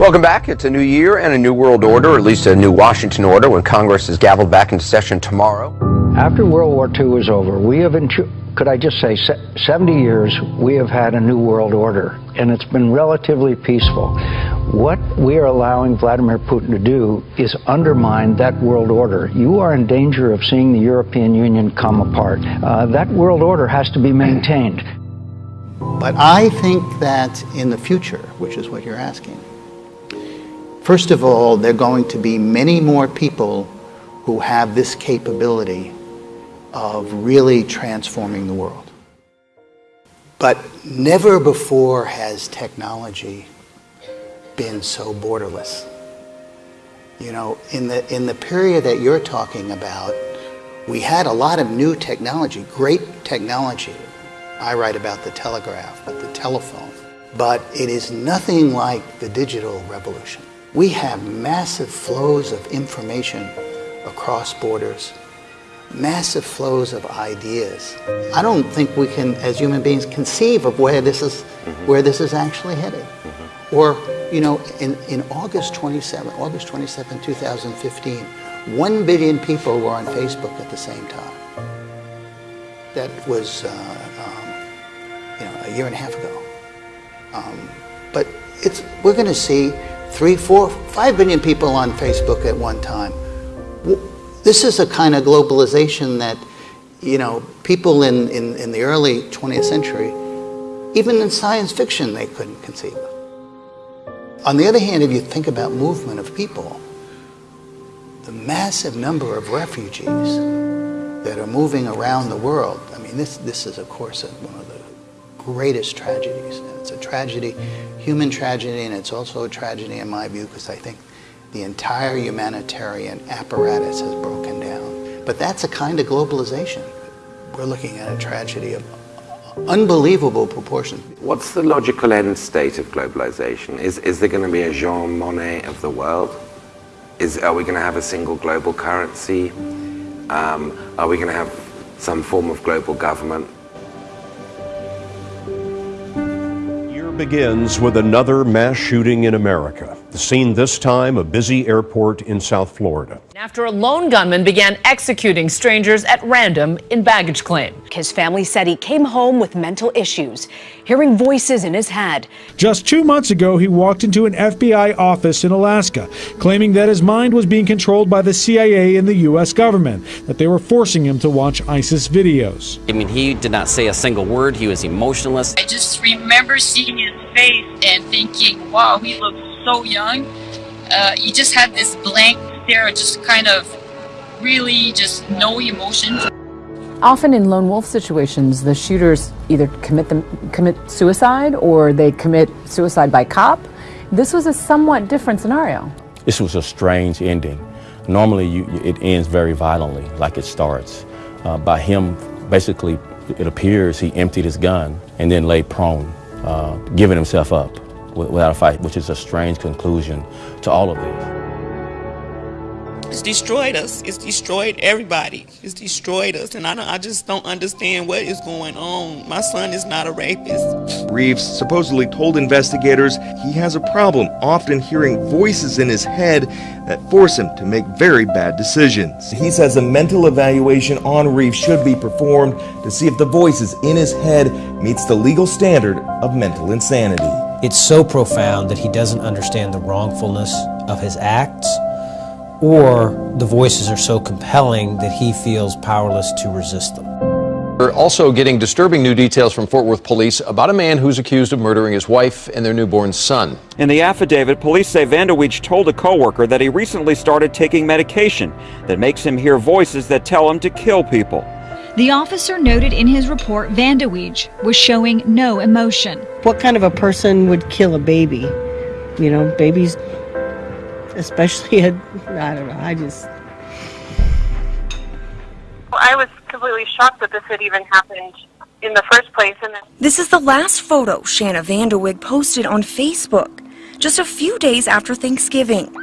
Welcome back. It's a new year and a new world order, or at least a new Washington order, when Congress is gavelled back into session tomorrow. After World War II was over, we have, been. could I just say, 70 years, we have had a new world order, and it's been relatively peaceful. What we are allowing Vladimir Putin to do is undermine that world order. You are in danger of seeing the European Union come apart. Uh, that world order has to be maintained. But I think that in the future, which is what you're asking, First of all, there are going to be many more people who have this capability of really transforming the world. But never before has technology been so borderless. You know, in the, in the period that you're talking about, we had a lot of new technology, great technology. I write about the telegraph, but the telephone. But it is nothing like the digital revolution. We have massive flows of information across borders, massive flows of ideas. I don't think we can, as human beings, conceive of where this is, mm-hmm. where this is actually headed. Mm-hmm. Or, you know, in, in August 27, August 27, 2015, 1 billion people were on Facebook at the same time. That was, uh, um, you know, a year and a half ago. Um, but it's, we're going to see three, four, five billion people on Facebook at one time. This is a kind of globalization that, you know, people in, in, in the early 20th century, even in science fiction, they couldn't conceive of. On the other hand, if you think about movement of people, the massive number of refugees that are moving around the world, I mean, this, this is, of course, one of greatest tragedies. And it's a tragedy, human tragedy, and it's also a tragedy in my view because I think the entire humanitarian apparatus has broken down. But that's a kind of globalization. We're looking at a tragedy of unbelievable proportions. What's the logical end state of globalization? Is, is there going to be a Jean Monnet of the world? Is, are we going to have a single global currency? Um, are we going to have some form of global government? Begins with another mass shooting in America. The scene this time, a busy airport in South Florida. After a lone gunman began executing strangers at random in baggage claim. His family said he came home with mental issues, hearing voices in his head. Just two months ago, he walked into an FBI office in Alaska, claiming that his mind was being controlled by the CIA and the U.S. government, that they were forcing him to watch ISIS videos. I mean, he did not say a single word. He was emotionless. I just remember seeing his face and thinking, wow, he looks so young. Uh, you just had this blank stare, just kind of really just no emotion. Often in lone wolf situations, the shooters either commit them commit suicide or they commit suicide by cop. This was a somewhat different scenario. This was a strange ending. Normally, you, it ends very violently, like it starts. Uh, by him, basically, it appears he emptied his gun and then lay prone, uh, giving himself up without a fight, which is a strange conclusion to all of this. It's destroyed us. It's destroyed everybody. It's destroyed us, and I, I just don't understand what is going on. My son is not a rapist. Reeves supposedly told investigators he has a problem often hearing voices in his head that force him to make very bad decisions. He says a mental evaluation on Reeves should be performed to see if the voices in his head meets the legal standard of mental insanity. It's so profound that he doesn't understand the wrongfulness of his acts or the voices are so compelling that he feels powerless to resist them. We're also getting disturbing new details from Fort Worth police about a man who's accused of murdering his wife and their newborn son. In the affidavit, police say Vanderweech told a coworker that he recently started taking medication that makes him hear voices that tell him to kill people. The officer noted in his report Vanderweech was showing no emotion. What kind of a person would kill a baby? You know, babies especially at, I don't know, I just. Well, I was completely shocked that this had even happened in the first place. And this is the last photo Shanna Vanderwig posted on Facebook just a few days after Thanksgiving.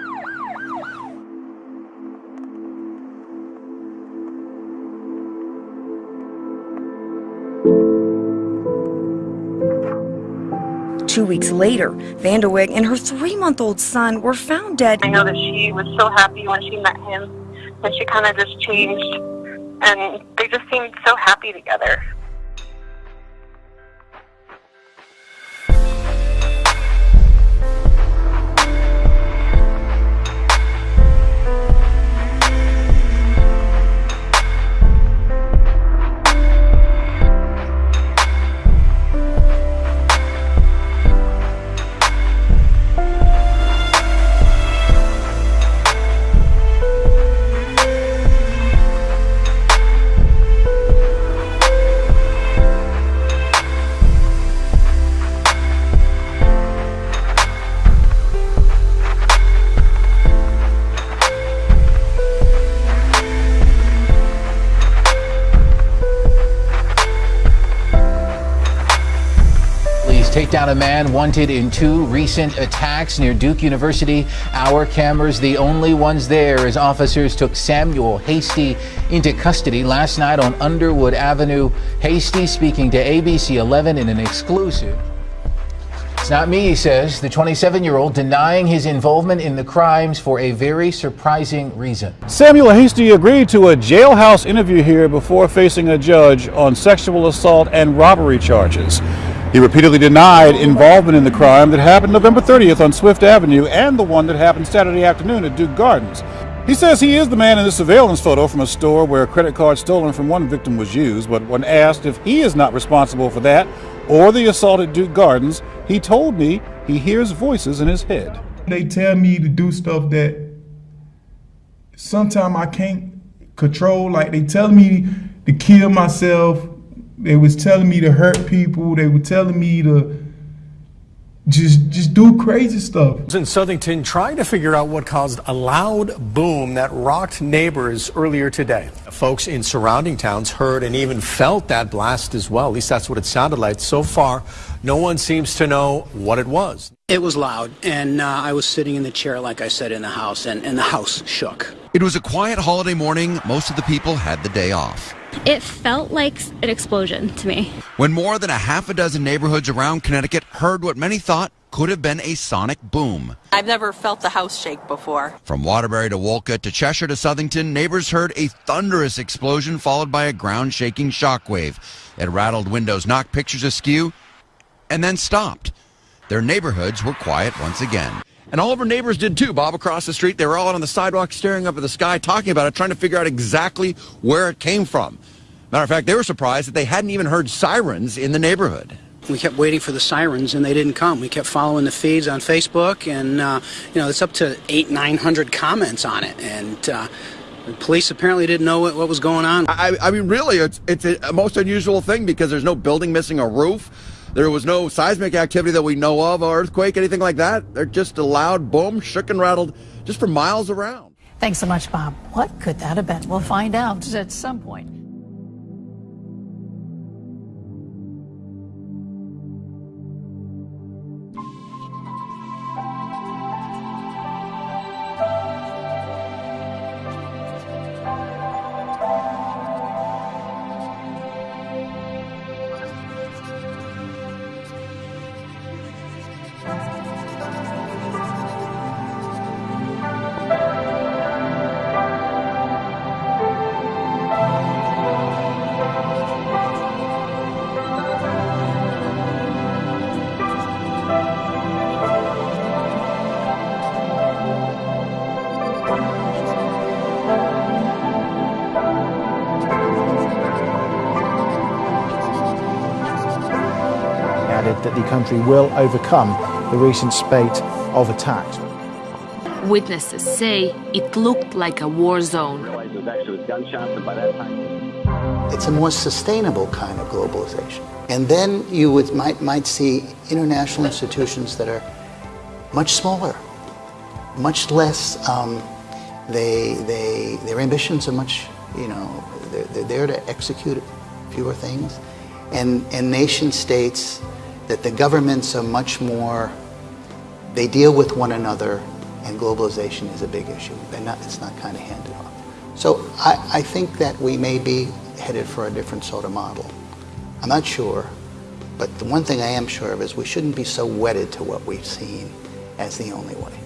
Two weeks later, Vanderweg and her three month old son were found dead. I know that she was so happy when she met him, and she kind of just changed, and they just seemed so happy together. Take down a man wanted in two recent attacks near Duke University. Our cameras, the only ones there, as officers took Samuel Hasty into custody last night on Underwood Avenue. Hasty speaking to ABC 11 in an exclusive. It's not me, he says, the 27 year old denying his involvement in the crimes for a very surprising reason. Samuel Hasty agreed to a jailhouse interview here before facing a judge on sexual assault and robbery charges. He repeatedly denied involvement in the crime that happened November 30th on Swift Avenue and the one that happened Saturday afternoon at Duke Gardens. He says he is the man in the surveillance photo from a store where a credit card stolen from one victim was used, but when asked if he is not responsible for that or the assault at Duke Gardens, he told me he hears voices in his head. They tell me to do stuff that sometimes I can't control. Like they tell me to kill myself. They was telling me to hurt people. They were telling me to just just do crazy stuff. In Southington, trying to figure out what caused a loud boom that rocked neighbors earlier today. Folks in surrounding towns heard and even felt that blast as well. At least that's what it sounded like. So far, no one seems to know what it was. It was loud, and uh, I was sitting in the chair, like I said, in the house, and, and the house shook. It was a quiet holiday morning. Most of the people had the day off. It felt like an explosion to me. When more than a half a dozen neighborhoods around Connecticut heard what many thought could have been a sonic boom. I've never felt the house shake before. From Waterbury to Wolcott to Cheshire to Southington, neighbors heard a thunderous explosion followed by a ground shaking shockwave. It rattled windows, knocked pictures askew, and then stopped. Their neighborhoods were quiet once again. And all of our neighbors did too. Bob across the street, they were all out on the sidewalk staring up at the sky, talking about it, trying to figure out exactly where it came from. Matter of fact, they were surprised that they hadn't even heard sirens in the neighborhood. We kept waiting for the sirens, and they didn't come. We kept following the feeds on Facebook, and uh, you know it's up to eight, nine hundred comments on it, and uh, the police apparently didn't know what, what was going on. I, I mean, really, it's it's a most unusual thing because there's no building missing a roof. There was no seismic activity that we know of, or earthquake, anything like that. They're just a loud boom, shook and rattled just for miles around. Thanks so much, Bob. What could that have been? We'll find out at some point. Added that the country will overcome the recent spate of attacks. Witnesses say it looked like a war zone. It's a more sustainable kind of globalization. And then you would, might, might see international institutions that are much smaller, much less, um, they, they, their ambitions are much, you know, they're, they're there to execute fewer things. And, and nation states that the governments are much more, they deal with one another and globalization is a big issue. Not, it's not kind of handed off. So I, I think that we may be headed for a different sort of model. I'm not sure, But the one thing I am sure of is we shouldn't be so wedded to what we've seen as the only way.